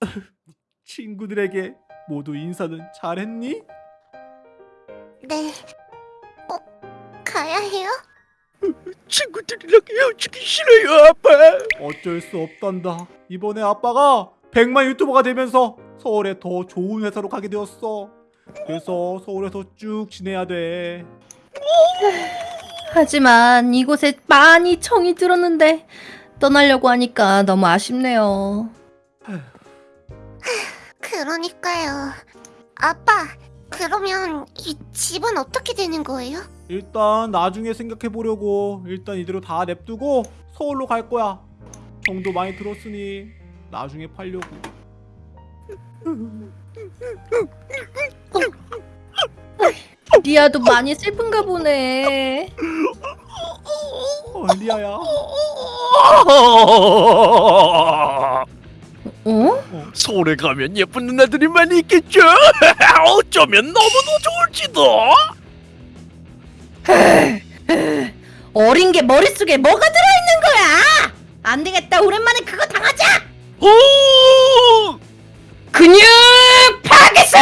친구들에게 모두 인사는 잘했니? 네. 꼭 가야 해요? 친구들이랑 헤어지기 싫어요 아빠 어쩔 수 없단다. 이번에 아빠가 100만 유튜버가 되면서 서울에 더 좋은 회사로 가게 되었어. 그래서 서울에서 쭉 지내야 돼. 하지만 이곳에 많이 청이 들었는데 떠나려고 하니까 너무 아쉽네요. 그러니까요. 아빠, 그러면 이 집은 어떻게 되는 거예요? 일단 나중에 생각해 보려고 일단 이대로 다 냅두고 서울로 갈 거야. 정도 많이 들었으니 나중에 팔려고. 리아도 많이 슬픈가 보네. 어, 리아야. 어? 서울에 가면 예쁜 누나들이 많이 있겠죠 어쩌면 너무도 좋을지도 어린 게 머릿속에 뭐가 들어있는 거야? 안 되겠다. 오랜만에 그거 당하자. 오! 근육 파괴술!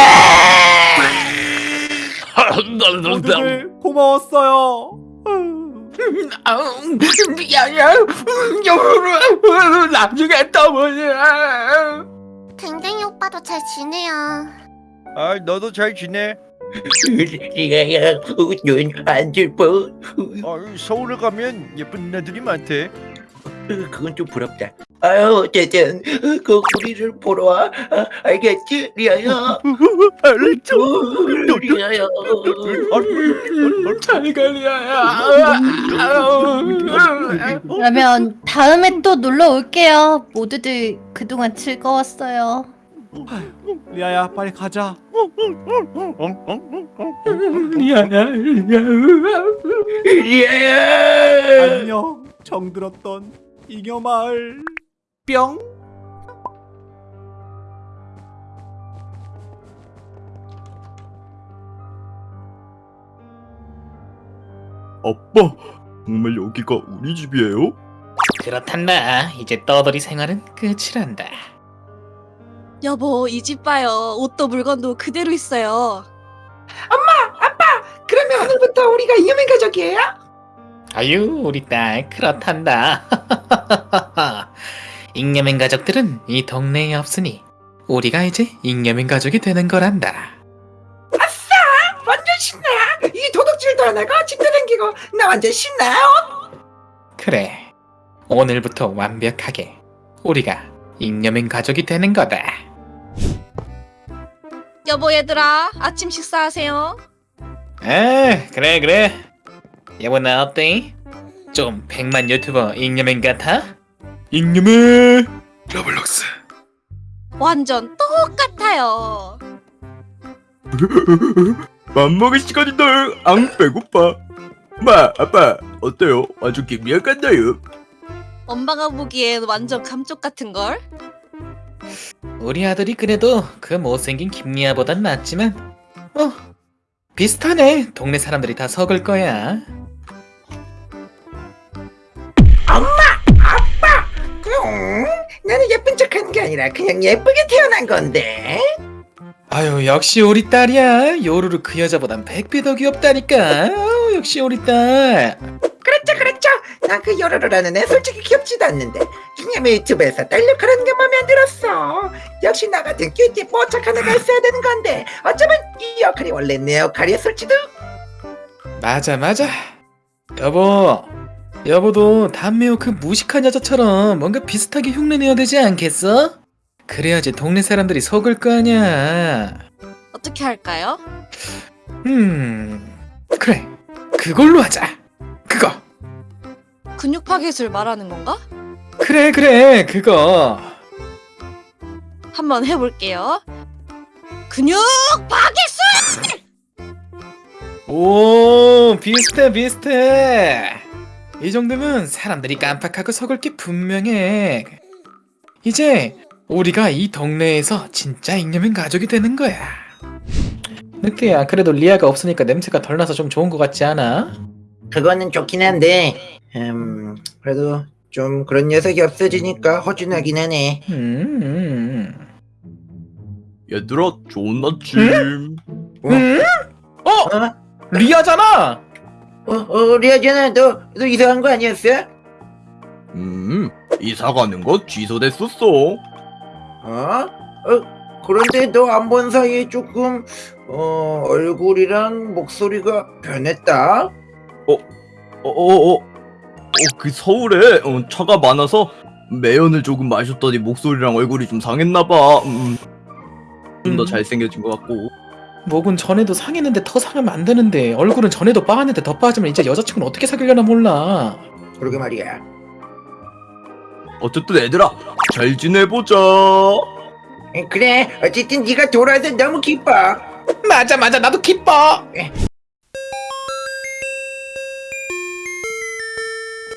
모두들 고마웠어요. 야야 나중에 또 보자 댕댕이 오빠도 잘 지내요. 아 너도 잘 지내? 리아야, 눈안 슬퍼. 아, 서울에 가면 예쁜 누나들이 많대 그건 좀 부럽다. 아유, 어쨌든 그 우리를 보러 와. 아, 알겠지, 리아야? 알죠 어, 리아야. 잘가 리아야 그러면 다음에 또 놀러 올게요. 모두들 그동안 즐거웠어요. 리아야 빨리 가자. 리아야 리아야. 안녕. 정들었던 잉여 마을. 뿅. 아빠 정말 여기가 우리 집이에요? 그렇단다. 이제 떠돌이 생활은 끝이란다. 여보, 이 집 봐요. 옷도 물건도 그대로 있어요. 그러면 오늘부터 우리가 이념의 가족이에요? 아유, 우리 딸 그렇단다. 잉여맨 가족들은 이 동네에 없으니 우리가 이제 잉여맨 가족이 되는 거란다. 완전 신나. 이 도둑질도 안 하고 집도 생기고 나 완전 신나요. 그래. 오늘부터 완벽하게 우리가 잉여맨 가족이 되는 거다. 여보, 얘들아, 아침 식사하세요. 아, 그래 그래. 여보 나 어때? 좀 백만 유튜버 잉여맨 같아? 잉여맨 로블록스 완전 똑같아요. 맘먹을 시간이다 앙 배고파 마 아빠 어때요? 아주 김미약 같나요? 엄마가 보기엔 완전 감쪽 같은 걸. 우리 아들이 그래도 그 못생긴 김리아보단 낫지만 어 비슷하네. 동네 사람들이 다 속을 거야. 응? 나는 예쁜 척하는 게 아니라 그냥 예쁘게 태어난 건데. 아유 역시 우리 딸이야. 요루루 그 여자보단 백배 더 귀엽다니까. 아유, 역시 우리 딸. 그렇죠, 그렇죠. 난그 요로로라는 애 솔직히 귀엽지도 않는데 기념의 유튜브에서 딸 역할하는 게 마음에 안 들었어. 역시 나 같은 큐티 뽀짝한 애가 있어야 되는 건데 어쩌면 이 역할이 원래 내 역할이었을지도. 맞아 맞아 여보 여보도 담배우 그 무식한 여자처럼 뭔가 비슷하게 흉내내야 되지 않겠어? 그래야지 동네 사람들이 속을 거 아냐 어떻게 할까요? 음 그래 그걸로 하자 근육 파괴술 말하는 건가? 그래 그래 그거 한번 해볼게요. 근육 파괴술! 오 비슷해 비슷해 이 정도면 사람들이 깜빡하고 속을 게 분명해 이제 우리가 이 동네에서 진짜 잉여맨 가족이 되는 거야 느끼야 그래도 리아가 없으니까 냄새가 덜 나서 좀 좋은 것 같지 않아? 그거는 좋긴 한데, 음, 그래도 좀 그런 녀석이 없어지니까 허전하긴 하네. 음, 음. 얘들아 좋은 아침 응? 어? 어? 리아잖아. 어, 어, 리아잖아. 너, 너 이상한 거 아니었어? 음 이사 가는 거 취소됐었어 어? 어, 그런데 너 안 본 사이에 조금, 어, 얼굴이랑 목소리가 변했다? 어 어 어 어, 그 서울에 어, 차가 많아서 매연을 조금 마셨더니 목소리랑 얼굴이 좀 상했나봐 음, 좀더 음. 잘생겨진 것 같고 목은 전에도 상했는데 더 상하면 안 되는데 얼굴은 전에도 빠았는데 더 빠지면 이제 여자친구는 어떻게 사귀려나 몰라. 그러게 말이야. 어쨌든 애들아 잘 지내보자 에, 그래, 어쨌든 네가 돌아와서 너무 기뻐. 맞아 맞아 나도 기뻐.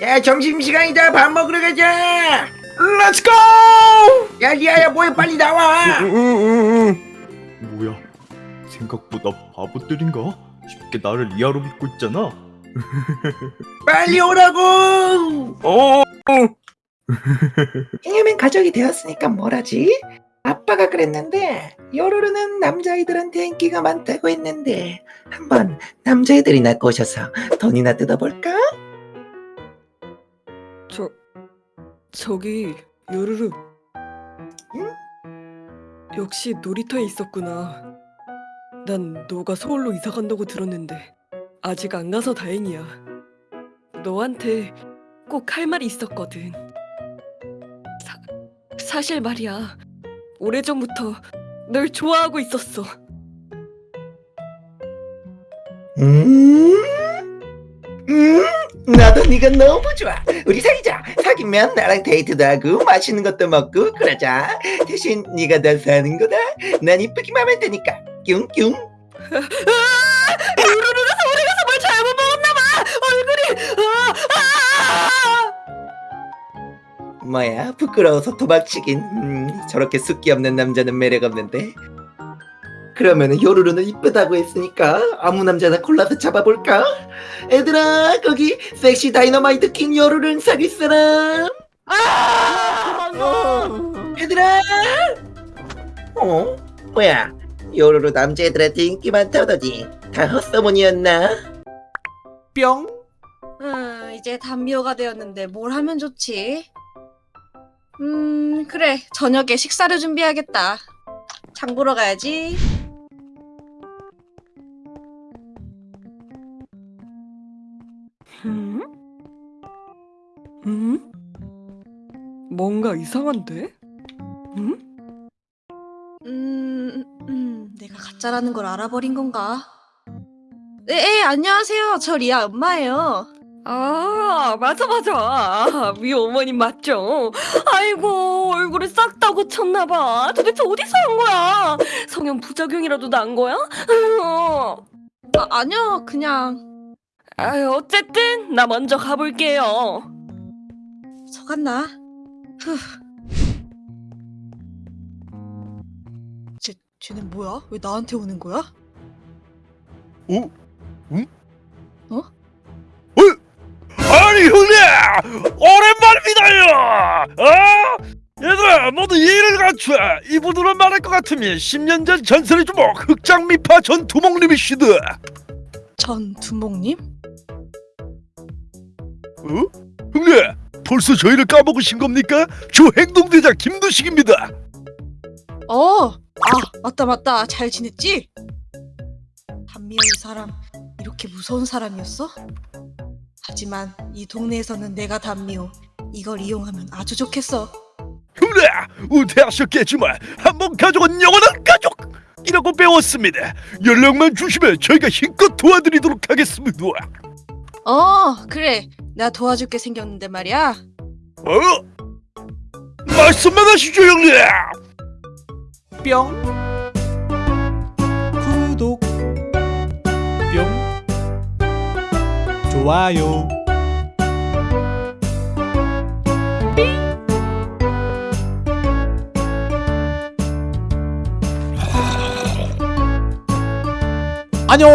야, 점심시간이다. 밥 먹으러 가자. Let's go! 야, 리아야, 뭐해, 빨리 나와. 뭐야 생각보다 바보들인가? 쉽게 나를 리아로 믿고 있잖아 빨리 오라고. 어 잉여맨 가족이 되었으니까 뭘하지? 아빠가 그랬는데 요로로는 남자아이들한테 인기가 많다고 했는데 한번 남자애들이나 꼬셔서 돈이나 뜯어볼까? 저기 요르르. 역시 놀이터에 있었구나. 난 너가 서울로 이사 간다고 들었는데 아직 안 가서 다행이야. 너한테 꼭 할 말이 있었거든. 사, 사실 말이야. 오래전부터 널 좋아하고 있었어. 음? 음? 네가 너무 좋아 우리 사귀자 사귀면 나랑 데이트도 하고 맛있는 것도 먹고 그러자 대신 네가 나 사는 거다 난 이쁘기만 하면 되니까 뀨뀨 요르르가 서울에 가서 뭘 잘못 먹었나 봐. 얼굴이. 아, 아, 아! 뭐야 부끄러워서 도망치긴 음, 저렇게 숫기 없는 남자는 매력 없는데 그러면은 요루루는 이쁘다고 했으니까 아무 남자나 골라서 잡아볼까? 얘들아 거기 섹시 다이너마이트 킹 요루루는 사귈 사람 얘들아 어? 뭐야 요루루 남자애들한테 인기 많다더니 다 헛소문이었나? 뿅 음, 이제 단미호가 되었는데 뭘 하면 좋지? 음, 그래. 저녁에 식사를 준비하겠다. 장 보러 가야지. 음? 뭔가 이상한데? 음? 음, 음, 내가 가짜라는 걸 알아버린 건가? 네, 에, 안녕하세요. 저 리아 엄마예요. 아, 맞아, 맞아. 아, 미 어머님 맞죠? 아이고, 얼굴을 싹 다 고쳤나봐. 도대체 어디서 한 거야? 성형 부작용이라도 난 거야? 어. 아, 아니요, 그냥. 아, 어쨌든, 나 먼저 가볼게요. 속았나? 후. 쟤, 쟤는 뭐야? 왜 나한테 오는 거야? 아니 형님 오랜만입니다요 어? 얘들아 모두 예의를 갖춰 이분들은 말할 것 같으면 10년 전 전설의 주먹 흑장미파 전두목님이시드 전 두목님? 어? 형님 벌써 저희를 까먹으신 겁니까? 주 행동대장 김두식입니다 어, 아, 맞다, 맞다. 잘 지냈지? 단미호 이 사람, 이렇게 무서운 사람이었어? 하지만 이 동네에서는 내가 단미호. 이걸 이용하면 아주 좋겠어. 형님 우태하셨겠지만 한번 가족은 영원한 가족 이라고 배웠습니다 연락만 주시면 저희가 힘껏 도와드리도록 하겠습니다 어, 그래. 내가 도와줄게 생겼는데 말이야. 어? 말씀만 하시죠 형님! 뿅. 구독. 뿅. 좋아요. 안녕